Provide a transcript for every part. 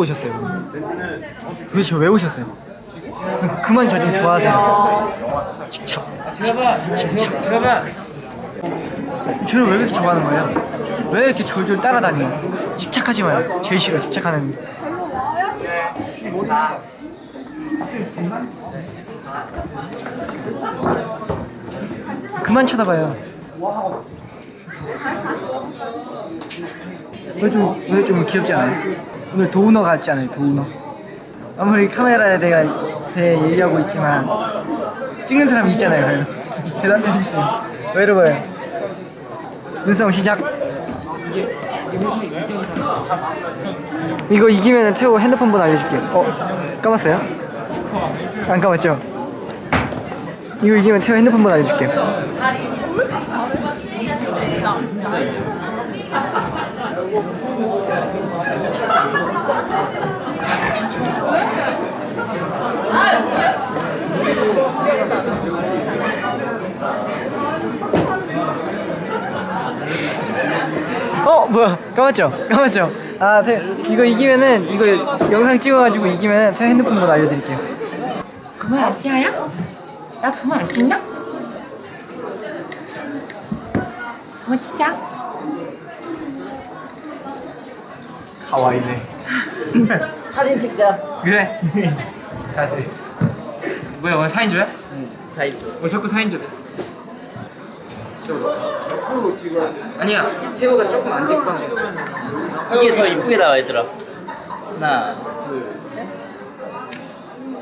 오셨어요? 도대체 왜 오셨어요? 그만 저 좀 좋아하세요. 들어봐. 집착. 들어봐. 저를 왜 그렇게 좋아하는 거예요? 왜 이렇게 졸졸 따라다녀요? 집착하지 마요. 제일 싫어 집착하는. 그만 쳐다봐요. 오늘 좀 오늘 좀 귀엽지 않아요? 오늘 도우너 같지 않아요? 도우너. 아무리 카메라에 내가 대해 얘기하고 있지만 찍는 사람이 있잖아요. 대답 좀 해주세요. 왜 이러고요? 눈싸움 시작. 이거 이기면 태호 핸드폰 번호 알려줄게. 어 까봤어요? 안 까봤죠? 이거 이기면 태호 핸드폰 번호 알려줄게. 어 뭐야 까맣죠? 까맣죠? 아 태, 이거 이기면은 이거 영상 찍어가지고 이기면은 태 핸드폰 번호 알려드릴게요. 그만 안 찍어야? 나 그만 안 찍나? 그만 찍자. 가와이네. 사진 찍자. 그래. 뭐야 오늘 사인 줘요? 사진. 왜 자꾸 사인 줘? 아니야 태호가 조금 안 찍거나 이게 더 이쁘게 나와 얘들아. 하나, 둘, 셋.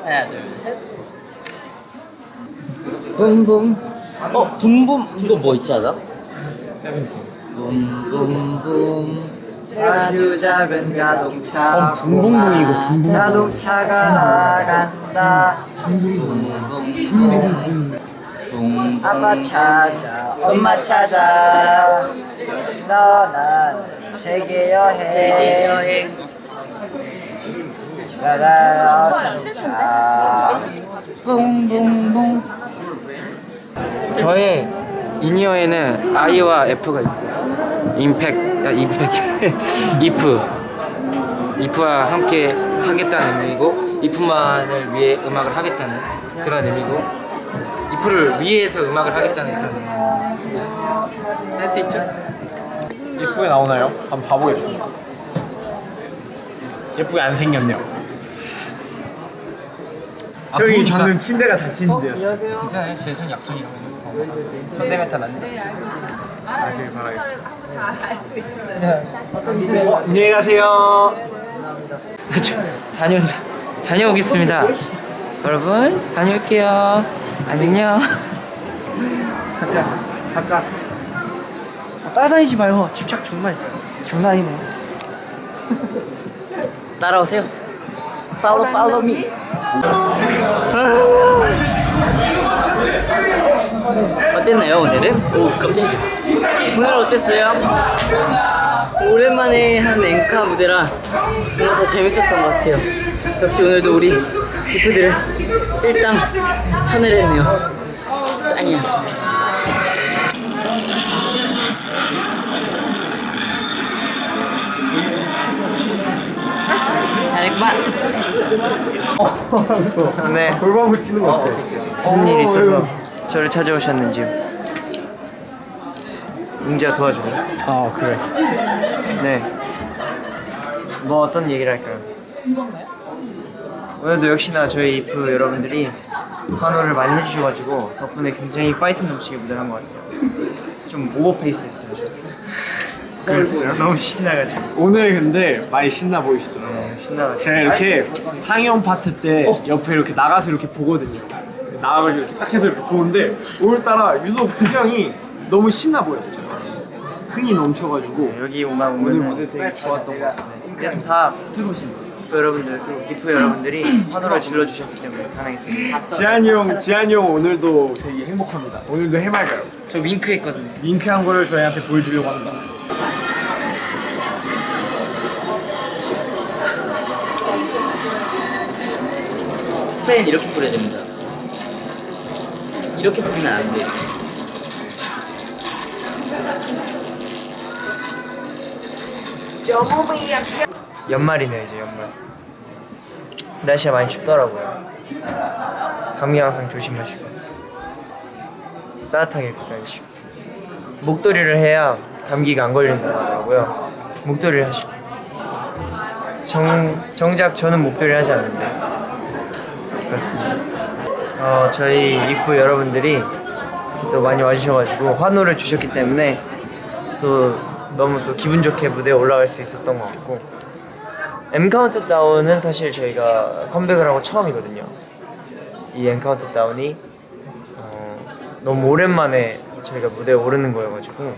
하나, 둘, 셋. 붐붐. 어, 붐붐 이거 뭐 있지 않아? 붐붐붐. 아주 작은 자동차. 어, 붕붕붕이고, 붕붕붕. 자동차가 나간다. 붐붐붐. 아빠 찾아, 엄마 찾아. 떠나는 세계 여행. 여행. 가라 자동차. 붕붕붕. 저의 이니어에는 I와 F가 있죠 임팩, 야 임팩 이프 이프와 함께 하겠다는 의미고 이프만을 위해 음악을 하겠다는 그런 의미고 이프를 위해서 음악을 하겠다는 그런 의미 센스 있죠? 예쁘게 나오나요? 한번 봐보겠습니다. 예쁘게 안 생겼네요. 아, 여기 부으니까. 방금 침대가 닫힌 데였어요. 괜찮아요 제 손 약손이라고 해서 손대면 다 났네 아, 되게 바라겠습니다. 어, 안녕히 가세요. 그렇죠 다녀, 다녀오겠습니다 여러분 다녀올게요 안녕 가까, 가까. 따라다니지 마요. 집착 정말 장난 아니네. 따라오세요. Follow, follow me. 어땠나요 오늘은? 오 깜짝이야. 오늘 어땠어요? 오랜만에 한 앵카 무대라 뭔가 더 재밌었던 것 같아요. 역시 오늘도 우리 이프들을 일당 쳐내렸네요. 짱이야. 잘했구만. 네. 골반 붙이는 거 같아. 무슨 일이 있어서 저를 찾아오셨는지요? 웅지야 도와줄래? 아, 그래. 네. 뭐 어떤 얘기를 할까요? 오늘도 역시나 저희 이프 여러분들이 환호를 많이 해주셔가지고 덕분에 굉장히 파이팅 넘치게 무대를 한 것 같아요. 좀 오버페이스했어요. 좀. 그랬어요? 너무 신나가지고. 오늘 근데 많이 신나 보이시더라고요. 네, 신나가지고. 제가 이렇게 상영 파트 때 옆에 이렇게 나가서 이렇게 보거든요. 나가가지고 이렇게 딱 해서 이렇게 보는데 오늘따라 유독 표정이 너무 신나 보였어요. 흥이 넘쳐가지고 여기 오만 오늘 무대 되게 좋았던 것 같아요. 그냥 다 들어오신 거예요. 여러분들, 이프 여러분들이 환호를 질러주셨기 때문에 가능했던 거예요. 지한이 형, 지한이 형 오늘도 되게 행복합니다. 오늘도 해맑아요. 저 윙크 했거든요 윙크한 거를 저희한테 보여주려고 합니다. 스프레이는 이렇게 뿌려야 됩니다. 이렇게 뿌리면 안 돼요. 연말이네요 이제 연말. 날씨가 많이 춥더라고요. 감기 항상 조심하시고 따뜻하게 입고 다니시고 목도리를 해야 감기가 안 걸린다고 하더라고요. 목도리를 하시고 정 정작 저는 목도리를 하지 않는데 그렇습니다. 어 저희 이프 여러분들이 또 많이 와주셔가지고 환호를 주셨기 때문에 또 너무 또 기분 좋게 무대에 올라갈 수 있었던 것 같고 M 카운트 다운은 사실 저희가 컴백을 하고 처음이거든요. 이 M 카운트 다운이 어, 너무 오랜만에 저희가 무대에 오르는 거여가지고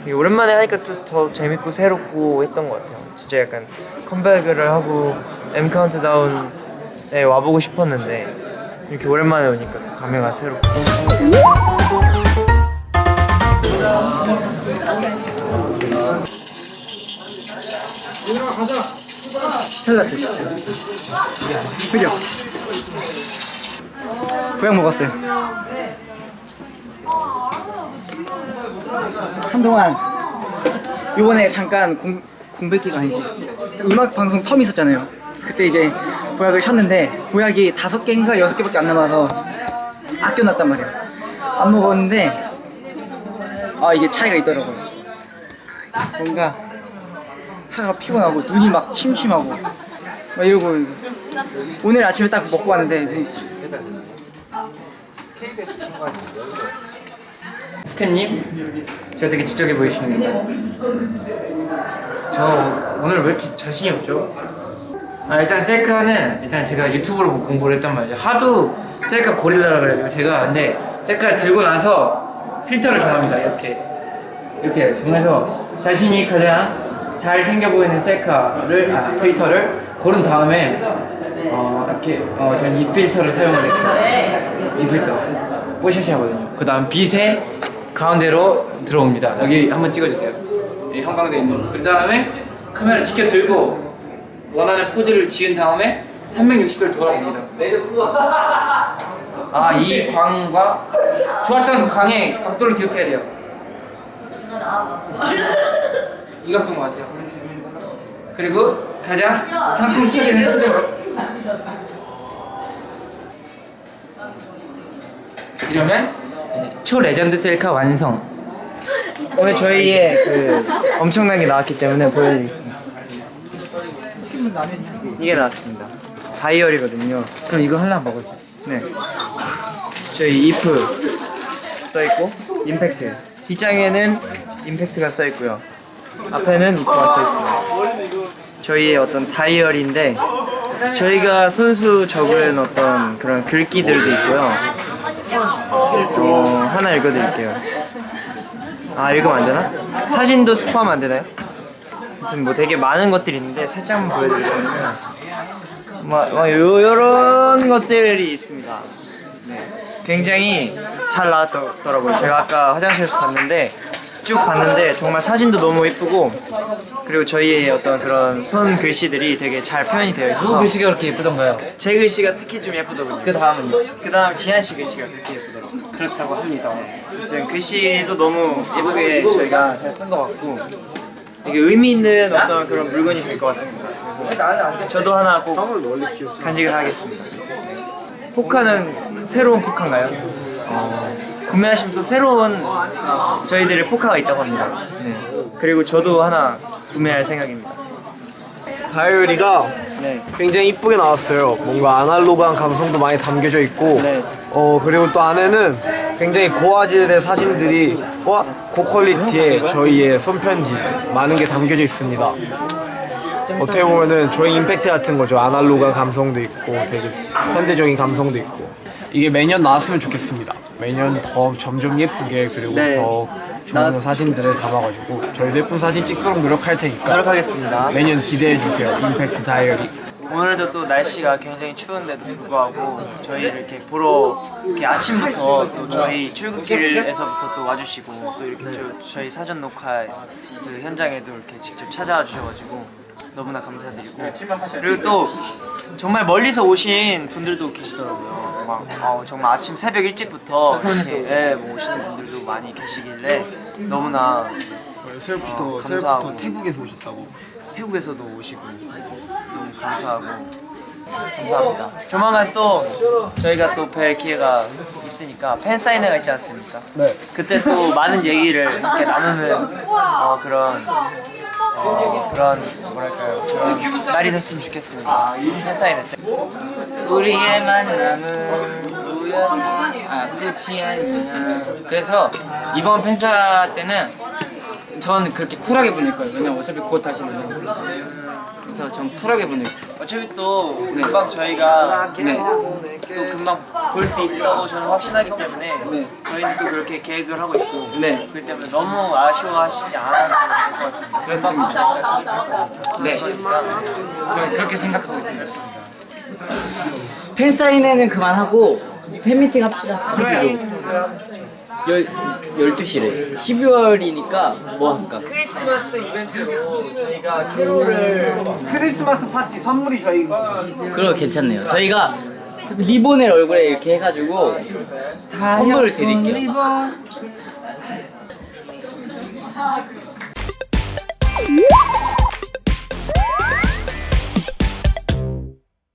되게 오랜만에 하니까 좀 더 재밌고 새롭고 했던 것 같아요. 진짜 약간 컴백을 하고 M 카운트 다운에 와보고 싶었는데 이렇게 오랜만에 오니까 또 감회가 새롭고 잘났어요. 그죠? 보약 먹었어요. 한동안 요번에 잠깐 공, 공백기가 아니지 음악 방송 텀 있었잖아요. 그때 이제 보약을 쳤는데 보약이 다섯 개인가 여섯 개밖에 안 남아서 아껴놨단 말이에요. 안 먹었는데 아 이게 차이가 있더라고요. 뭔가 하가 피곤하고 눈이 막 침침하고 막 이러고 오늘 아침에 딱 먹고 왔는데 눈이 참- 스태님, 저 되게 지적해 보이시는데 저 오늘 왜 이렇게 자신이 없죠? 아 일단 셀카는 일단 제가 유튜브로 보고 공부를 했단 말이죠. 하도 셀카 고릴라라 그래가지고 제가 근데 셀카를 들고 나서 필터를 정합니다. 이렇게. 이렇게 정해서 자신이 가장 잘 생겨 보이는 셀카를 아 필터를 고른 다음에 어 이렇게 어 저는 이 필터를 사용을 했어요 이 필터 뽀샤시하거든요. 그 다음 빛의 가운데로 들어옵니다. 여기 한번 찍어주세요. 이 형광돼 있는 그 다음에 카메라 지켜 들고 원하는 포즈를 지은 다음에 360도를 돌아봅니다. 아 이 광과 좋았던 광의 각도를 기억해야 돼요. 이 각도인 것 같아요. 그리고 가장 상품 터지는 표정으로. 이러면 네, 초 레전드 셀카 완성. 오늘 저희의 그 엄청난 게 나왔기 때문에 보여드릴게요. 이게 나왔습니다. 다이어리거든요. 그럼 이거 하나 먹어줘 네. 저희 이프 써 있고 임팩트. 뒷장에는 임팩트가 써 있고요. 앞에는 이프가 써 있습니다. 저희의 어떤 다이어리인데 저희가 손수 적은 어떤 그런 글귀들도 있고요. 어, 하나 읽어드릴게요. 아 읽으면 안 되나? 사진도 스포하면 안 되나요? 아무튼 뭐 되게 많은 것들이 있는데 살짝만 보여드리자면 막, 막 요, 요런 것들이 있습니다. 네. 굉장히 잘 나왔더라고요. 제가 아까 화장실에서 봤는데 쭉 봤는데 정말 사진도 너무 예쁘고 그리고 저희의 어떤 그런 손 글씨들이 되게 잘 표현이 되어 누구 있어서 글씨가 그렇게 예쁘던가요? 제 글씨가 특히 좀 예쁘더군요. 그 다음은요? 그 다음 지한 씨 글씨가 그렇게 예쁘더라고요. 그렇다고 합니다 아무튼 글씨도 너무 예쁘게 저희가 잘 쓴 것 같고 되게 의미 있는 어떤 그런 물건이 될 것 같습니다. 저도 하나 꼭 간직을 하겠습니다. 포카는 새로운 포카인가요? 어, 구매하시면 또 새로운 저희들의 포카가 있다고 합니다. 네. 그리고 저도 하나 구매할 생각입니다. 다이어리가 네. 굉장히 이쁘게 나왔어요. 뭔가 아날로그한 감성도 많이 담겨져 있고, 네. 어 그리고 또 안에는 굉장히 고화질의 사진들이 와 고퀄리티의 저희의 손편지 많은 게 담겨져 있습니다. 어떻게 보면은 저희 임팩트 같은 거죠. 아날로그한 감성도 있고, 되게 현대적인 감성도 있고. 이게 매년 나왔으면 좋겠습니다. 매년 더 점점 예쁘게 그리고 네. 더 좋은 사진들을 담아가지고 저희도 예쁜 사진 찍도록 노력할 테니까 노력하겠습니다. 매년 기대해 주세요. 임팩트 다이어리. 오늘도 또 날씨가 굉장히 추운데도 불구하고 저희를 이렇게 보러 이렇게 아침부터 또 저희 출근길에서부터 또 와주시고 또 이렇게 저, 저희 사전 녹화 그 현장에도 이렇게 직접 찾아와 주셔가지고 너무나 감사드리고 그리고 또 정말 멀리서 오신 분들도 계시더라고요. 막 어, 정말 아침 새벽 일찍부터 이렇게 예, 뭐 오시는 분들도 많이 계시길래 너무나 새해부터 어, 감사하고. 새해부터 태국에서 오셨다고. 태국에서도 오시고 너무 감사하고 감사합니다. 조만간 또 저희가 또 뵐 기회가 있으니까 팬 사인회가 있지 않습니까? 네. 그때 또 많은 얘기를 함께 나누는 어, 그런 어, 그런 뭐랄까요 그런 날이 됐으면 좋겠습니다. 팬 사인회 때. 우리의 만남은 아 끝이 아니야 그래서 이번 팬사 때는 전 그렇게 쿨하게 보낼 거예요 왜냐면 어차피 곧 다시 만나요 그래서 전 쿨하게 보낼 거예요 어차피 또 금방 저희가 네. 또 금방 볼 수 있다고 저는 확신하기 때문에 네. 저희는 또 그렇게 계획을 하고 있고 네. 그렇기 때문에 너무 아쉬워하시지 않아도 될 것 같습니다. 금방 저희가. 네 저는 그렇게 생각하고 있습니다 팬 사인회는 그만하고 팬미팅 합시다 열, 12시래. 12월이니까 뭐 할까? 크리스마스 이벤트로 저희가 캐롤을 크리스마스 파티 선물이 저희 그거 괜찮네요. 저희가 리본을 얼굴에 이렇게 해가지고 선물을 드릴게요